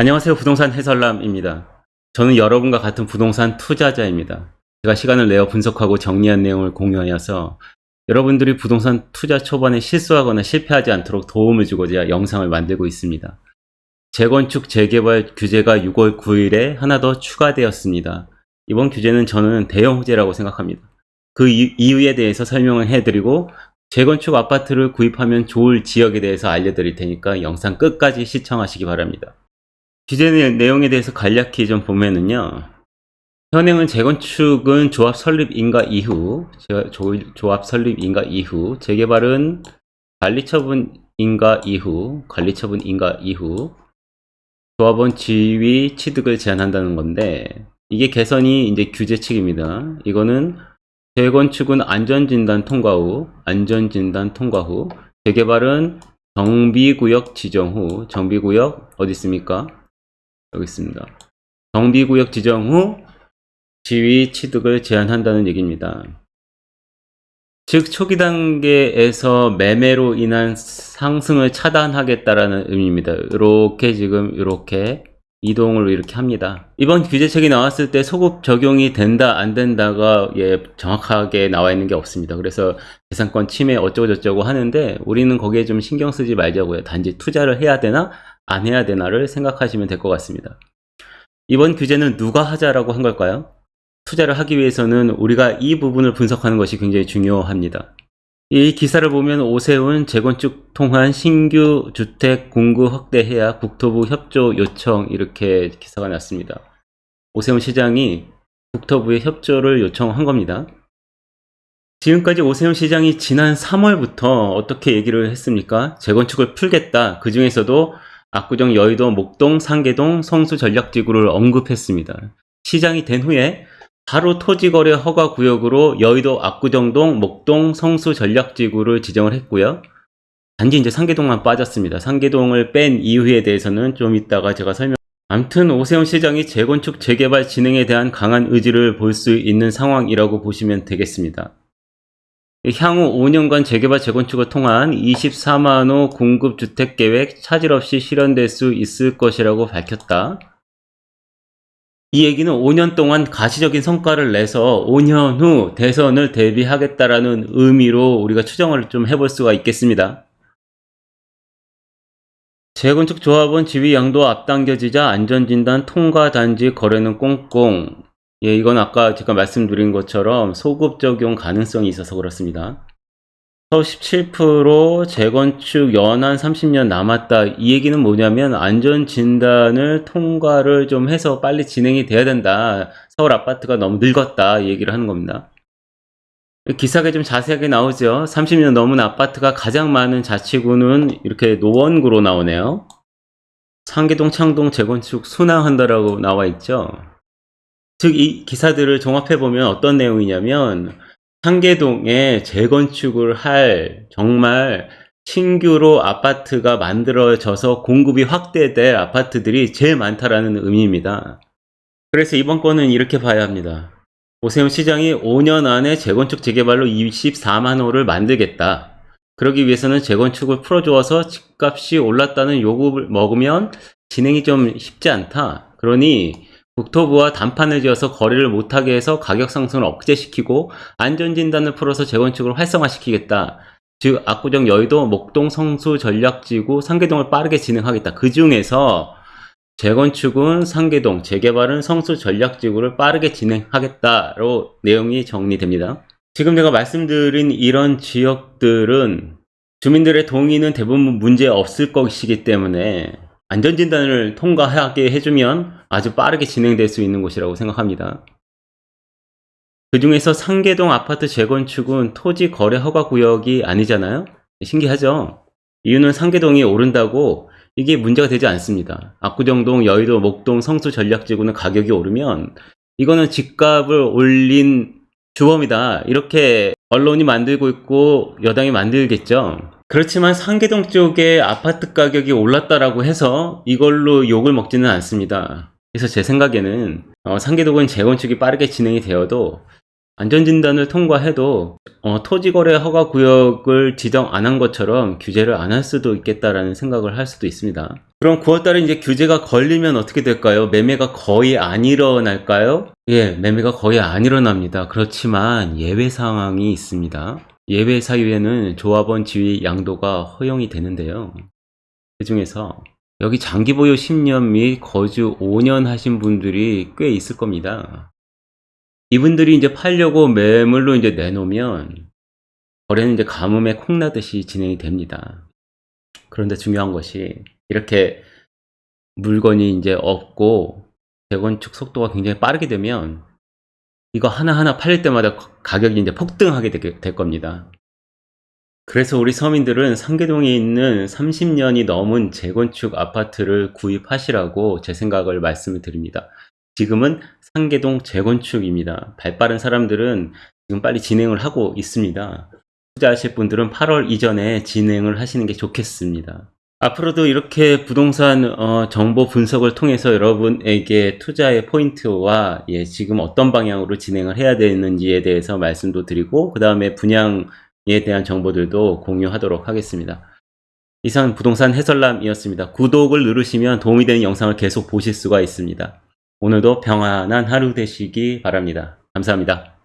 안녕하세요. 부동산 해설남입니다. 저는 여러분과 같은 부동산 투자자입니다. 제가 시간을 내어 분석하고 정리한 내용을 공유하여서 여러분들이 부동산 투자 초반에 실수하거나 실패하지 않도록 도움을 주고자 영상을 만들고 있습니다. 재건축 재개발 규제가 6월 9일에 하나 더 추가되었습니다. 이번 규제는 저는 대형 호재라고 생각합니다. 그 이- 이유에 대해서 설명을 해드리고 재건축 아파트를 구입하면 좋을 지역에 대해서 알려드릴 테니까 영상 끝까지 시청하시기 바랍니다. 내- 내용에 대해서 간략히 좀 보면은요. 현행은 재건축은 조합 설립 인가 이후, 조합 설립 인가 이후, 재개발은 관리처분 인가 이후, 관리처분 인가 이후, 조합원 지위 취득을 제한한다는 건데, 이게 개선이 이제 규제 측입니다. 이거는 재건축은 안전진단 통과 후, 안전진단 통과 후, 재개발은 정비구역 지정 후, 정비구역 어디 있습니까? 여기 있습니다. 정비구역 지정 후 지위 취득을 제한한다는 얘기입니다. 즉 초기 단계에서 매매로 인한 상승을 차단하겠다라는 의미입니다. 이렇게 지금 이렇게 이동을 이렇게 합니다. 이번 규제책이 나왔을 때 소급 적용이 된다 안 된다가 예, 정확하게 나와 있는 게 없습니다. 그래서 재산권 침해 어쩌고 저쩌고 하는데 우리는 거기에 좀 신경 쓰지 말자고요. 단지 투자를 해야 되나 안 해야 되나를 생각하시면 될 것 같습니다. 이번 규제는 누가 하자라고 한 걸까요? 투자를 하기 위해서는 우리가 이 부분을 분석하는 것이 굉장히 중요합니다. 이 기사를 보면 오세훈 재건축 통한 신규 주택 공급 확대해야 국토부 협조 요청 이렇게 기사가 났습니다. 오세훈 시장이 국토부에 협조를 요청한 겁니다. 지금까지 오세훈 시장이 지난 3월부터 어떻게 얘기를 했습니까? 재건축을 풀겠다. 그 중에서도 압구정 여의도 목동 상계동 성수 전략지구를 언급했습니다. 시장이 된 후에 바로 토지거래 허가 구역으로 여의도 압구정동 목동 성수 전략지구를 지정을 했고요. 단지 이제 상계동만 빠졌습니다. 상계동을 뺀 이유에 대해서는 좀 이따가 제가 설명. 암튼 오세훈 시장이 재건축 재개발 진행에 대한 강한 의지를 볼 수 있는 상황이라고 보시면 되겠습니다. 향후 5년간 재개발 재건축을 통한 24만 호 공급 주택 계획 차질 없이 실현될 수 있을 것이라고 밝혔다. 이 얘기는 5년 동안 가시적인 성과를 내서 5년 후 대선을 대비하겠다라는 의미로 우리가 추정을 좀 해볼 수가 있겠습니다. 재건축 조합원 지위 양도 앞당겨지자 안전진단 통과 단지 거래는 꽁꽁. 예, 이건 아까 제가 말씀드린 것처럼 소급 적용 가능성이 있어서 그렇습니다. 서울 17% 재건축 연한 30년 남았다. 이 얘기는 뭐냐면 안전진단을 통과를 좀 해서 빨리 진행이 돼야 된다. 서울 아파트가 너무 늙었다. 이 얘기를 하는 겁니다. 기사가 좀 자세하게 나오죠. 30년 넘은 아파트가 가장 많은 자치구는 이렇게 노원구로 나오네요. 상계동, 창동 재건축 순항한다라고 나와 있죠. 즉, 이 기사들을 종합해 보면 어떤 내용이냐면, 상계동에 재건축을 할 정말 신규로 아파트가 만들어져서 공급이 확대될 아파트들이 제일 많다라는 의미입니다. 그래서 이번 건은 이렇게 봐야 합니다. 오세훈 시장이 5년 안에 재건축 재개발로 24만 호를 만들겠다. 그러기 위해서는 재건축을 풀어주어서 집값이 올랐다는 요구를 먹으면 진행이 좀 쉽지 않다. 그러니 국토부와 단판을 지어서 거래를 못하게 해서 가격 상승을 억제시키고 안전진단을 풀어서 재건축을 활성화시키겠다. 즉 압구정 여의도 목동 성수 전략지구 상계동을 빠르게 진행하겠다. 그 중에서 재건축은 상계동, 재개발은 성수 전략지구를 빠르게 진행하겠다로 내용이 정리됩니다. 지금 제가 말씀드린 이런 지역들은 주민들의 동의는 대부분 문제 없을 것이기 때문에 안전진단을 통과하게 해주면 아주 빠르게 진행될 수 있는 곳이라고 생각합니다. 그 중에서 상계동 아파트 재건축은 토지 거래 허가 구역이 아니잖아요? 신기하죠? 이유는 상계동이 오른다고 이게 문제가 되지 않습니다. 압구정동, 여의도, 목동, 성수 전략지구는 가격이 오르면 이거는 집값을 올린 주범이다. 이렇게 언론이 만들고 있고 여당이 만들겠죠. 그렇지만 상계동 쪽에 아파트 가격이 올랐다라고 해서 이걸로 욕을 먹지는 않습니다. 그래서 제 생각에는 어, 상계동은 재건축이 빠르게 진행이 되어도 안전진단을 통과해도 어, 토지거래 허가 구역을 지정 안 한 것처럼 규제를 안 할 수도 있겠다라는 생각을 할 수도 있습니다. 그럼 9월달에 이제 규제가 걸리면 어떻게 될까요? 매매가 거의 안 일어날까요? 예, 매매가 거의 안 일어납니다. 그렇지만 예외 상황이 있습니다. 예외 사유에는 조합원 지위 양도가 허용이 되는데요. 그 중에서 여기 장기 보유 10년 및 거주 5년 하신 분들이 꽤 있을 겁니다. 이분들이 이제 팔려고 매물로 이제 내놓으면 거래는 이제 가뭄에 콩나듯이 진행이 됩니다. 그런데 중요한 것이 이렇게 물건이 이제 없고 재건축 속도가 굉장히 빠르게 되면 이거 하나하나 팔릴 때마다 가격이 이제 폭등하게 되- 될 겁니다. 그래서 우리 서민들은 상계동에 있는 30년이 넘은 재건축 아파트를 구입하시라고 제 생각을 말씀을 드립니다. 지금은 상계동 재건축입니다. 발빠른 사람들은 지금 빨리 진행을 하고 있습니다. 투자하실 분들은 8월 이전에 진행을 하시는 게 좋겠습니다. 앞으로도 이렇게 부동산 어, 정보 분석을 통해서 여러분에게 투자의 포인트와 예, 지금 어떤 방향으로 진행을 해야 되는지에 대해서 말씀도 드리고 그 다음에 분양에 대한 정보들도 공유하도록 하겠습니다. 이상 부동산 해설남이었습니다. 구독을 누르시면 도움이 되는 영상을 계속 보실 수가 있습니다. 오늘도 평안한 하루 되시기 바랍니다. 감사합니다.